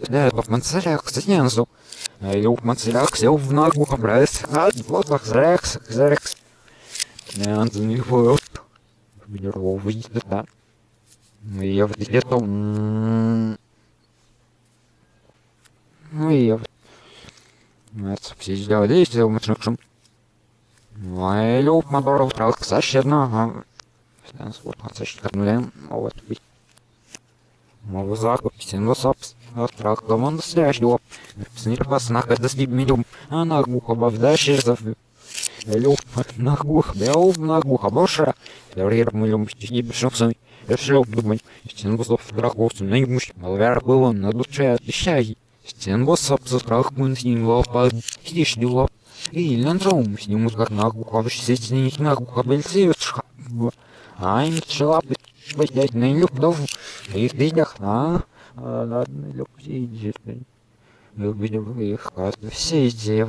В Мансарях, Сензу. Люк Мансарях сел в ногу, образ. А, вот Зрекс. Нянзу не вот. Здоровый, да. Я вот где-то... Ну, я... Это все сделали, сделал мощным. Ой, люк, моторов, трак, сащерно. Стэнс, вот, сащерно, вот. Мова закуп, синго сапс, трак, команда сляждо. Снирпас, нахад, медиум, а нагуха, бавдаши, зав... Люк, нагух, бел, нагуха, боша. Рир, мы любим, стихи, бешовсами. Решил думать, стенгусов драков, наимущ, малвер было на душе, обещай. Стенгусов за страх мы с ним лопа, стишь дела. И ландром с ним как нагуха, сесть них нагуха, бельцевич. Ай, чела, блять, на люк дов. И видях, а? Ладно, иди, я увидел их, каждый все идеи.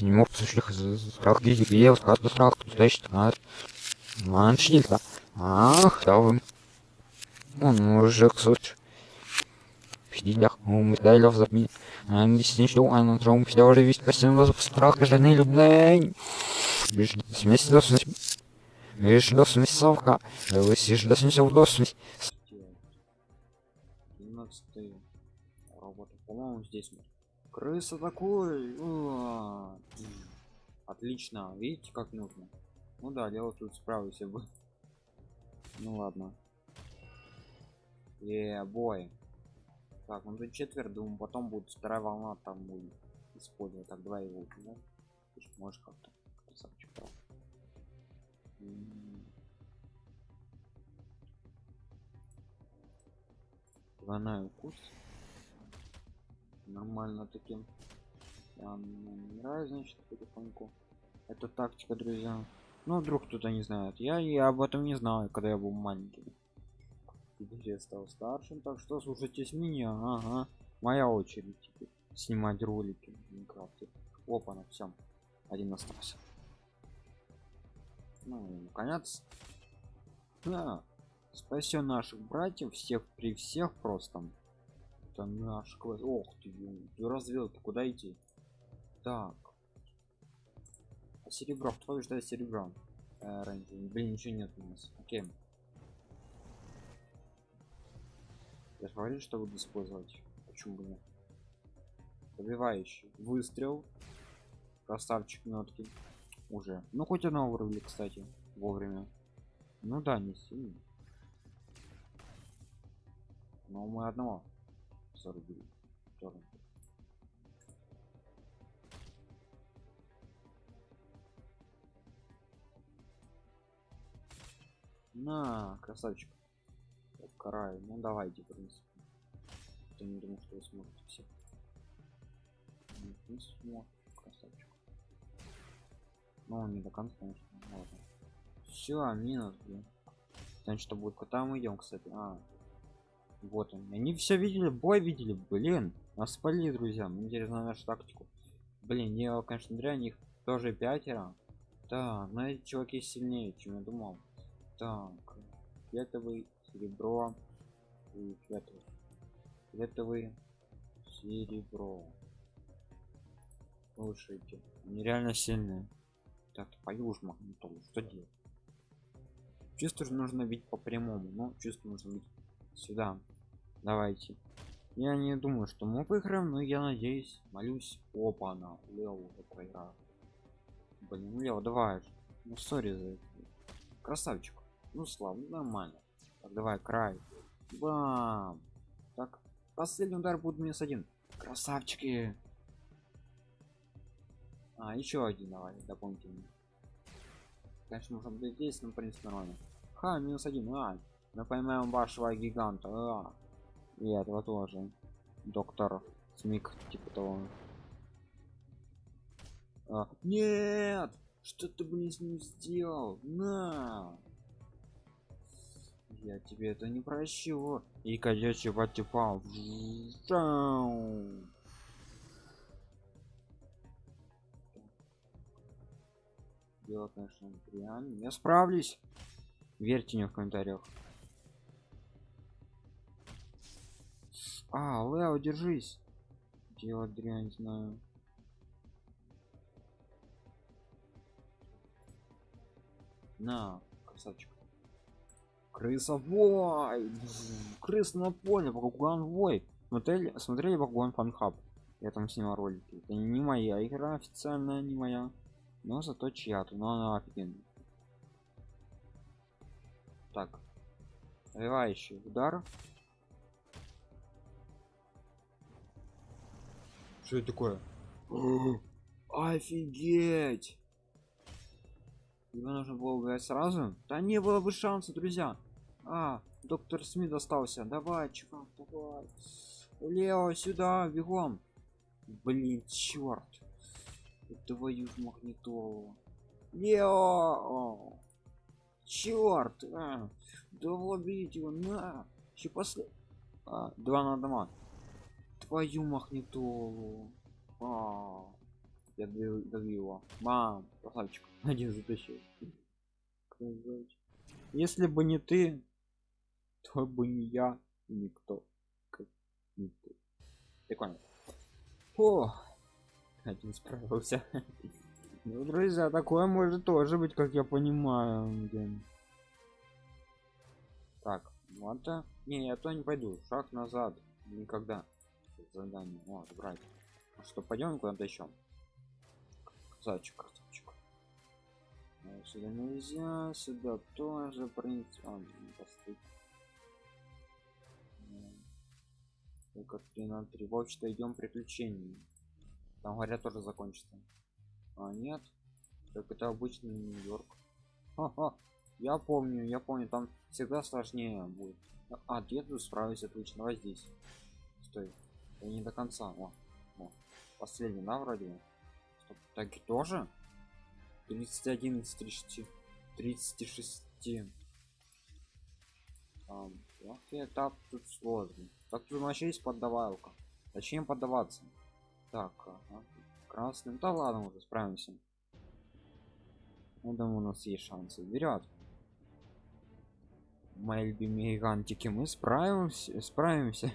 Не мог слушать страх, где я, каждый страх, значит, а? Маншилька. Ах, да вы. Он мужик, суть. Пиздях, мы дали в запни. А не снищу, а на тром все уже весь костюм вас страх, жены любной. Бежит смесь до смесь. Видишь, до смесь совка. Вы сишь до смесь до смесь. Робот. По-моему, здесь мы. Крыса такой. Уа. Отлично. Видите, как нужно? Ну да, дело тут справился бы. Ну ладно. Е, бой. Так, ну тут четверть, думаю, потом будет вторая волна, там будет использовать. Так, давай его, да? Можешь как-то красавчик. Двойной укус. Нормально таким. Я нравится, значит, потихоньку. Это тактика, друзья. Ну, вдруг кто-то не знает. Я и об этом не знал, когда я был маленький. Теперь я стал старшим, так что слушайтесь меня. Ага. Моя очередь теперь снимать ролики в Минкрафте. Опа, на всем. Один остался. Ну, наконец. Да. Спасем наших братьев, всех при всех просто. Это наш класс. Ох ты, ты куда идти? Так. Серебро, кто ждет серебро? Э, Блин, ничего нет у нас. Окей. Я же говорил, что буду использовать. Почему бы нет? Добивающий. Выстрел. Красавчик нотки. Уже. Ну хоть одного вырубили, кстати, вовремя. Ну да, не сильно. Но мы одного зарубили. Тоже. На, красавчик караю. Ну давайте, в принципе. Я не думаю, что вы сможете все. Не смог, красавчик. Ну, он не до конца, конечно. Ладно. Все, минус, блин. Значит, что будет? Куда мы идем, кстати? А, вот он. Они все видели, бой видели, блин. Нас спали, друзья. Мне интересно нашу тактику. Блин, я, конечно, дрянь, них тоже пятеро. Да, но эти чуваки сильнее, чем я думал. Так, фиолетовый серебро и фиолетовый фиолетовый серебро слушайте они реально сильные так по южму что делать чувство нужно бить по прямому но чувство нужно бить сюда давайте я не думаю что мы выиграем но я надеюсь молюсь опа она лео проиграл блин лео давай ну сори за это красавчик ну слава нормально так, давай, край. Бам! Так, последний удар будет минус один. Красавчики! А, еще один, давай, дополнительный. Конечно, можно будет здесь, но, в принципе, нормально. Ха, минус один, а. Мы поймаем вашего гиганта, а. И этого тоже. Доктор Смик, типа того. А, нет! Что ты, блин, с ним сделал? На! Я тебе это не прощу. И кадечий потипал. Дело, конечно, реально. Я справлюсь. Верьте мне в комментариях. А, Лео, держись. делать дрянь знаю? На красавчик. Крысовой крыс на поле багуан вой! Смотрели смотрели багуан фанхаб я там снимал ролики это не моя игра официальная не моя. Но зато чья-то но она офигенная. Так. Развивающий удар что это такое? Офигеть! Его нужно было убивать сразу? Да не было бы шанса друзья. А доктор смит остался. Давай чувак давай. Лео сюда бегом. Блин черт твою ж магнитолу. Лео! Черт а, да его на. Еще после а, два на дома твою магнитолу а, я добил его. Мам красавчик один затащил если бы не ты то бы не я никто. Как не ты. Прикольно. О один справился. Ну друзья такое может тоже быть как я понимаю блин. так вот это не я то не пойду. Шаг назад. Никогда задание вот брать а что пойдем куда-то еще красавчик красавчик. А, сюда нельзя сюда тоже принцип а, только 3 на 3 в общем-то идем приключений там говорят тоже закончится. А нет? Так это обычный нью-йорк. Я помню я помню там всегда сложнее будет. А деду справиться отлично. Давай здесь. Стой я не до конца о, о. последний да вроде Стоп, так тоже? 31 из 30 36 а, этап тут сложный так тут вообще есть поддавалка. Зачем поддаваться? Так ага. красным да ладно уже справимся. Я думаю у нас есть шансы. Вперед мои любимые гигантики мы справимся справимся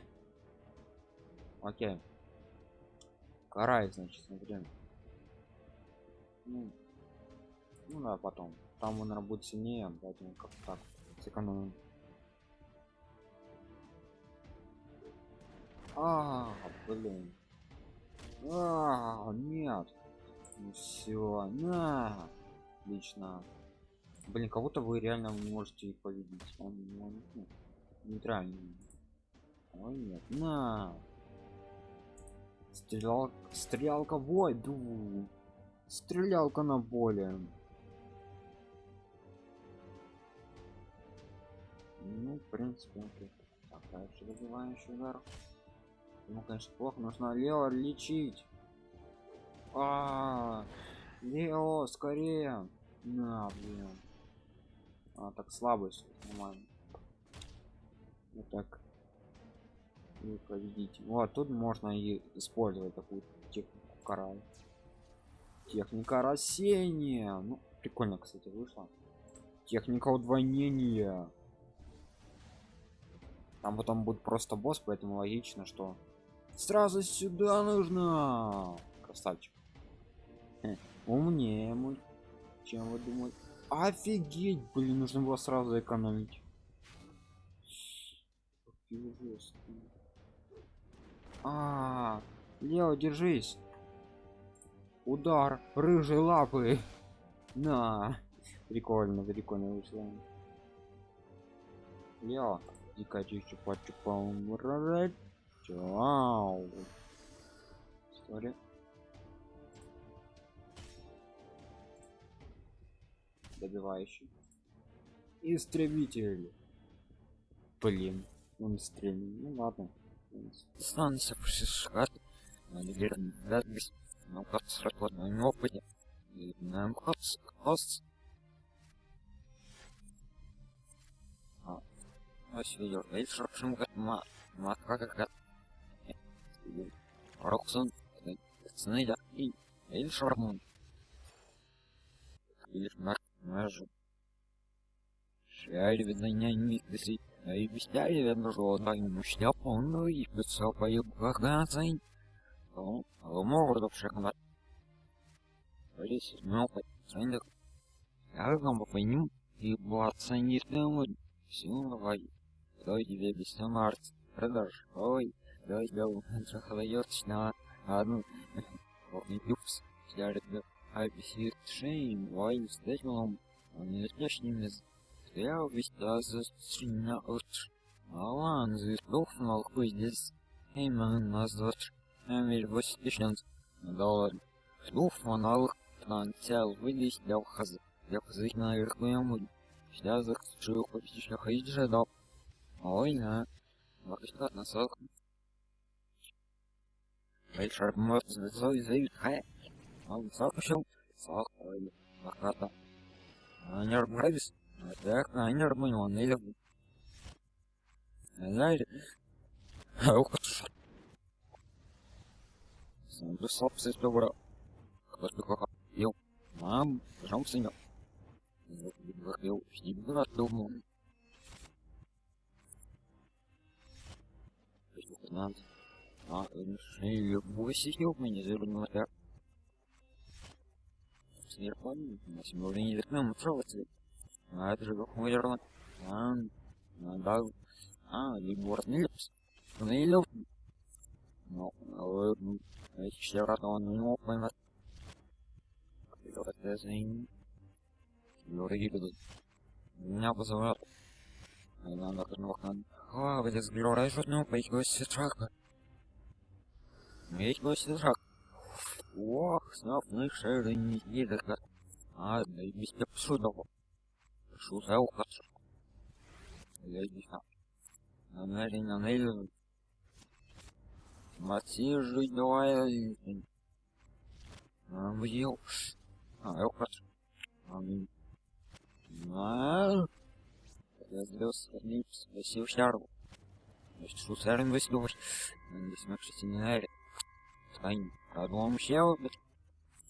окей. Карай значит смотрим ну, ну да потом. Там он работает сильнее поэтому как так сэкономим. А блин. А нет. Ну все на. Отлично. Блин кого-то вы реально можете победить он, он ну, нейтральный. Ой нет на стрелял стрелялка бой ду. Стрелялка на более ну в принципе окей. так дальше добивающий удар. Ну конечно плохо нужно лео лечить. А, -а, -а лео скорее. На блин. А так слабость нормально. Вот так и победить. Вот тут можно и использовать такую технику карай техника рассеяния. Ну прикольно кстати вышло. Техника удвоения. Там потом будет просто босс поэтому логично что сразу сюда нужно. Красавчик. Умнее мой чем вы думаете. Офигеть блин нужно было сразу экономить а, Лео, держись. Удар рыжей лапы. На. Прикольно, прикольно вышло. Лео, дико чупа чупа Чау. История. Добивающий. Истребитель. Блин, он стрельнул. Ну ладно. Станция пушишат. Надеюсь, ну как сработать на опыте. И нам кос. А, ось видел, ведь шаршим как ма, ма как как. Роксон, снайда и Эль Шармун. Или Марк Мэжу. Шари видно не не и везде верно жодной мощня полную и писал по югах газень. Ну, морду шагнуть. Здесь мелко, ценник. Я вам понимаю, и была ценит мелодь. Силовой. Дай тебе без март. Продаж. Ой, дай дал. Захлоётся одну. Вот не пюпс. Я. I see shame why you stay home. Он не точнее стоял весь за стриня от. Алан, здесь дух молку здесь. Эй, man. Дух монолог. Танцел, вылез для хаз. Для хазы на верху ему. Сейчас закричу, почти ходить же дал. Ой, на. Вакишка на сок. Вечер мот, зой, зой, хай. Он сокушал, сок, ой, лохата. Они нравились, так, они нормально, он не любит. Знаете, ух ты, сам бы собственно добро. Кто-то как ел, мам, жом сынок. Выходил, не было дома. Надо. А, шею высидел меня зеленого так. Сверху, на семёрне векном целый А это же какой рон. А, да. А, либор нилипс. Нилип. Ну, ну, эти все раз он не мог поймать. Это зин. Юрий идут. Меня позовут. Надо как-то а, где сглорай жутно, поить гости трака. Медь гости трак. Ох, снов мы шеры не едет. А, да и без тебя псудово. Шуза ухаться. Я знаю. Намерен на нейлю. Мати давай. Съел. А, я ухаться. Аминь. А, я звезд Липс, Васил Шарл. Значит, Шусарин Василович. Здесь мы, кстати, не знали. Стань, продумал щел, блядь.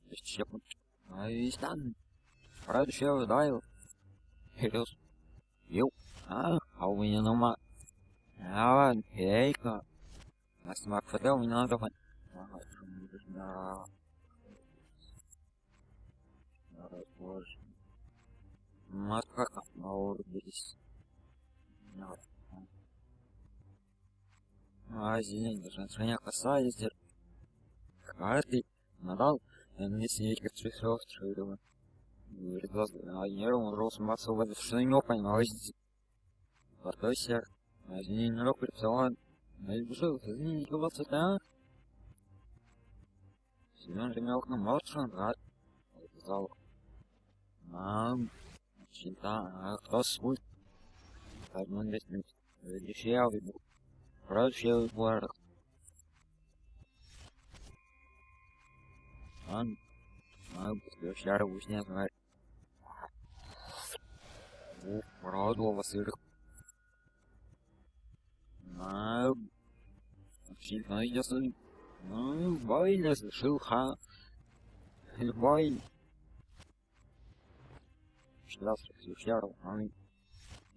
Значит, щепнут. А и стан. Правда, щел, дайл. Херес. Ел. А, а у меня нума. А, ладно, ейка. Нас мак фотел, мне надо фан. Ага, да. Боже. Матка, на уровне А, извините, даже стране касается. Каждый надал, не сидеть как трясёт, трёдово. Говорит, вас, а нервом рос массово, что не понимаете. Портой сер. А извините, не рок припсован. А я бежал, извините, голоса, да? Семён ремел к нам молчан, рад. Зал. Мам. Чита, а кто свой? Одну лестницу. Решил, Прочил город. Он, он, шар не знает. Ух, радовал сыр. На, сильно ясно. Ну, бойня шилха. Любой. Что раз, шару, а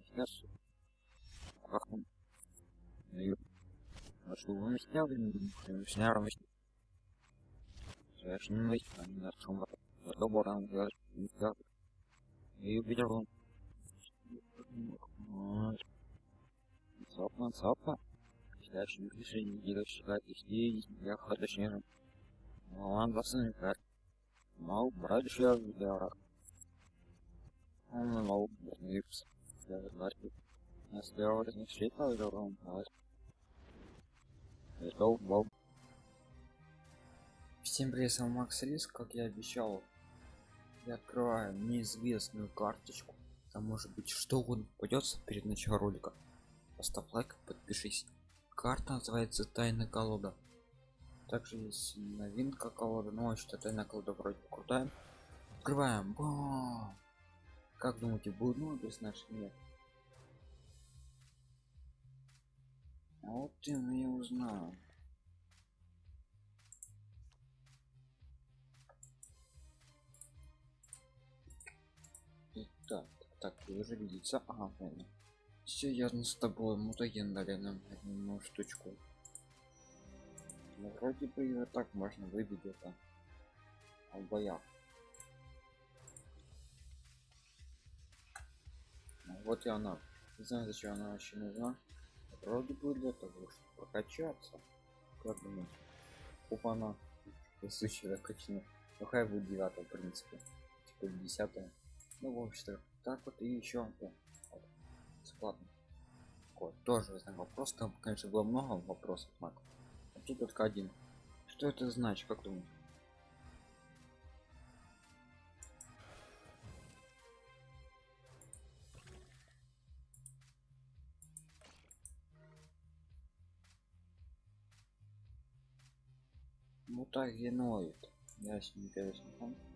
сейчас. Как он? А что вы сняли? Сняли. Совершенно они на чем добром говорят. И увидел он. Сапа, сапа. Следующее решение делать считать здесь, я точнее. Он вас не как. Мал брать еще для Он мал. Я говорю. Сделать не считал, что он Go, go. Всем привет, с Макс Рис, как я обещал. Я открываю неизвестную карточку. Там может быть что угодно попадется перед началом ролика. Поставь лайк, подпишись. Карта называется Тайна колода. Также есть новинка колода, но ну, что тайна колода вроде крутая. Открываем. Бам! Как думаете, будет ну без наших нет? А вот ты мне узнал. Так, так, вы уже видите. Ага, правильно. Все ясно с тобой, мутаген дали нам одну штучку. Ну, вроде бы вот так можно выбить это а в боях. Ну, вот и она. Не знаю, зачем она вообще нужна. Вроде бы для того, чтобы прокачаться. Как думаете? Опа, она. Случай закачана. Ну, хай будет 9 в принципе. Типа 10 Ну, в общем-то, так вот и еще. Вот. Бесплатно. Вот, тоже знаю вопрос. Там, конечно, было много вопросов. А тут только один. Что это значит, как думаешь? Ну так геноид. Ясненько, ясненько.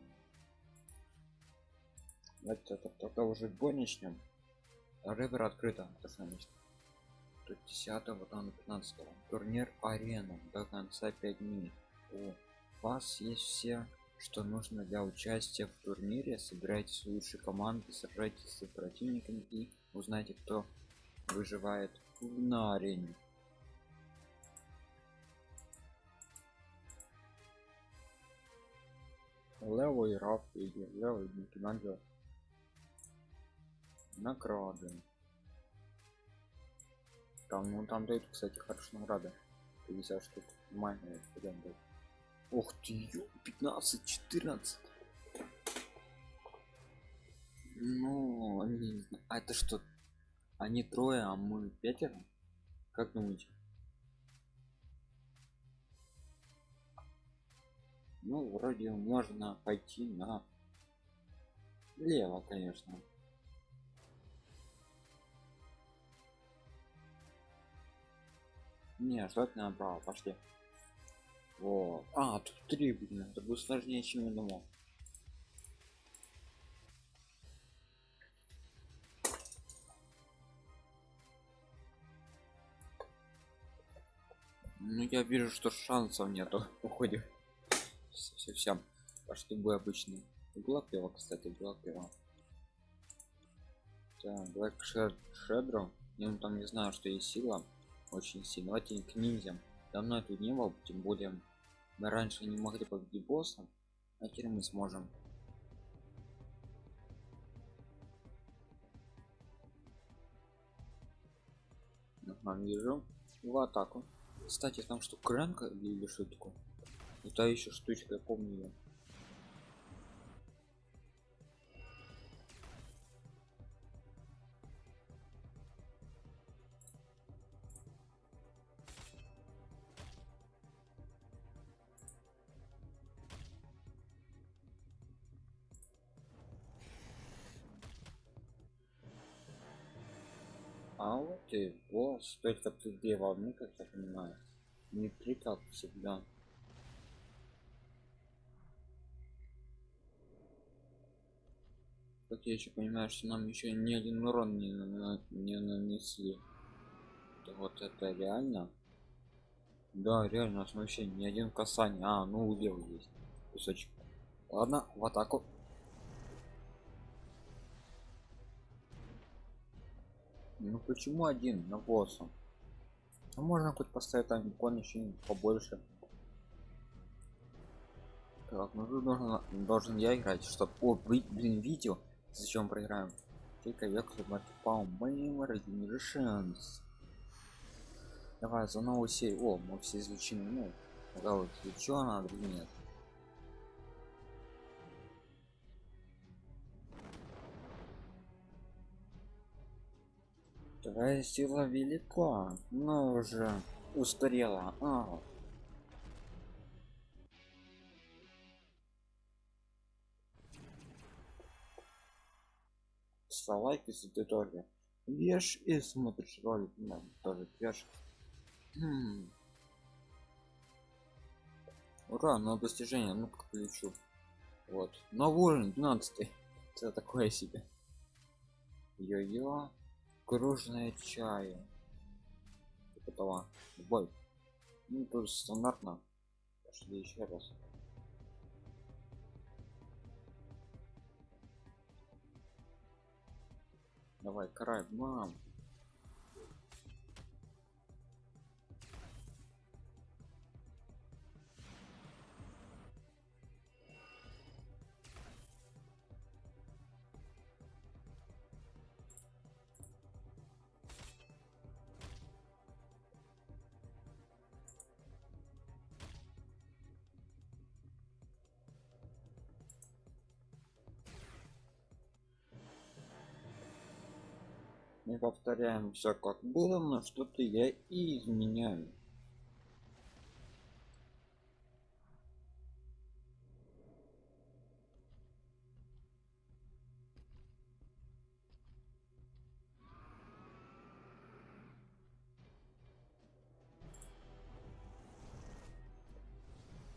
Давайте это только уже бой начнем. Ревер открыто, значит. Тут 10 вот там 15 турнир арена до конца 5 минут. У вас есть все что нужно для участия в турнире. Собирайтесь лучшие команды сражайтесь с противниками и узнайте кто выживает на арене. Левый раф или левый Микеланджело награды. Там ну там дают кстати хорошие награды. 50 штук. Май дают. Ух ты 15 14 ну они не знаю. а это что? Они трое а мы пятеро? Как думаете? Ну вроде можно пойти на лево конечно не это направо пошли. Вот. А тут три блин это будет сложнее чем я думал. Ну я вижу что шансов нету уходим совсем а что бы обычный. Была пива кстати была пива. Так black shedro я ну, там не знаю что есть сила очень сильно давайте к ниндзям. Давно тут не было тем более мы раньше не могли победить босса а теперь мы сможем. Ага, вижу в атаку. Кстати там что кренка или такое это еще штучка я помню её. А вот и босс, только тут две волны, как я понимаю. Не три, как всегда. Как я еще понимаю, что нам еще ни один урон не, на, не нанесли. Вот это реально. Да, реально, у нас вообще ни один касание. А, ну у Евы есть кусочек. Ладно, в атаку. Ну почему один на босса? А можно хоть поставить там икон еще побольше. Так, ну тут должен, должен я играть, чтобы... О, блин, видео. Зачем проиграем? Только век по моим шанс. Давай за новую серию. О, мы все изучены. Ну, да вот, что надо нет. Твоя сила велика, но уже устарела. А, ставь лайк если ты тоже ешь и смотришь ролик. Ну, тоже ешь хм. ура но достижение. Ну как полечу вот. Новый уровень 12 это такое себе. Йо-йо кружная чая этого бой ну тоже стандартно. Пошли еще раз. Давай, карай, мам. Мы повторяем все как было, но что-то я и изменяю.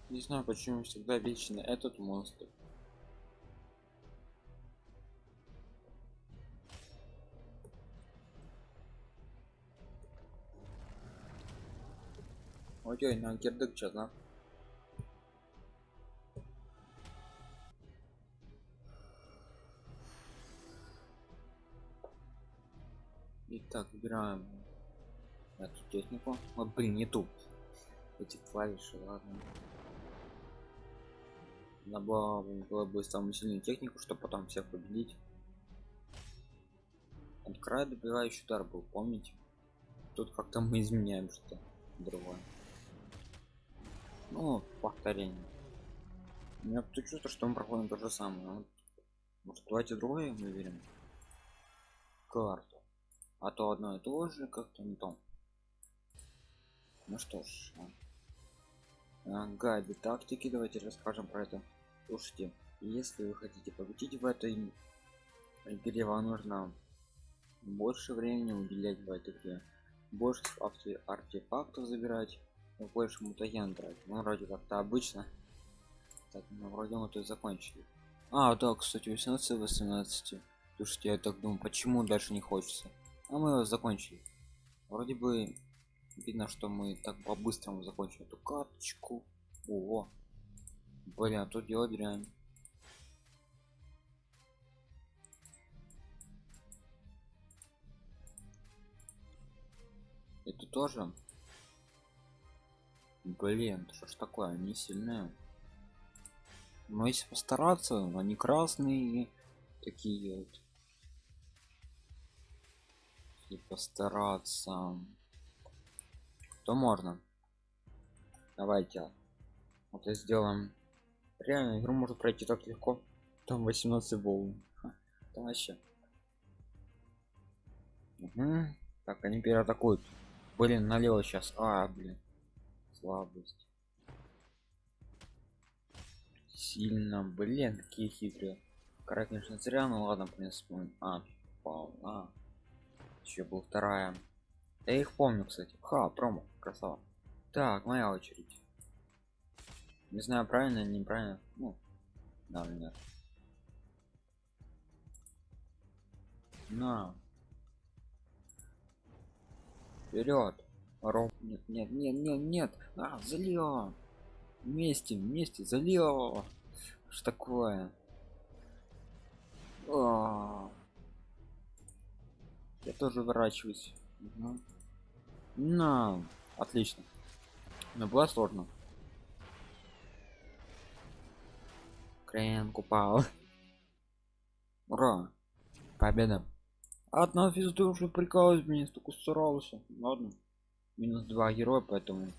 Не знаю, почему всегда вечно этот монстр. Ой, на girdik lan. Итак, выбираем эту технику. Вот, блин, не ту. Эти клавиши, ладно. Надо было, было бы самую сильную технику, чтобы потом всех победить. От края добивающий удар был, помните? Тут как-то мы изменяем что-то другое. Ну, повторение. У меня тут чувство, что мы проходим то же самое. Вот. Может, давайте другое выберем. Карту. А то одно и то же, как-то не то. Ну что ж. а. А, гайды тактики, давайте расскажем про это. Слушайте, если вы хотите победить в этой игре, вам нужно больше времени уделять в этой игре. Больше артефактов забирать больше мутаген брать ну вроде как-то обычно так ну вроде мы тут закончили. А да кстати 18 18 слушайте я так думаю почему дальше не хочется? А мы его закончили. Вроде бы видно что мы так по-быстрому закончили эту карточку. О блин а тут дело дрянь это тоже Блин, что ж такое, они сильные. Но если постараться, они красные такие вот. Если постараться, то можно. Давайте. Вот и сделаем. Реально, игру можно пройти так легко. Там 18 волн. Там вообще. Угу. Так, они переатакуют. Блин, налево сейчас. А, блин слабость. Сильно блин какие хитрые. Кара конечно зря ну ладно в принципе а полна. Еще был вторая. Я их помню кстати. Ха промо красава. Так моя очередь. Не знаю правильно неправильно. Ну да нет на. Вперед Ром... Нет, нет, нет, нет, нет. А, залил. Вместе, вместе, залил. Что такое? А Я тоже ворачиваюсь. Угу. На, отлично. Но было сложно. Крен купал. Ура! Победа. Одна уже прикалывает меня, столько старался. Ладно минус два героя поэтому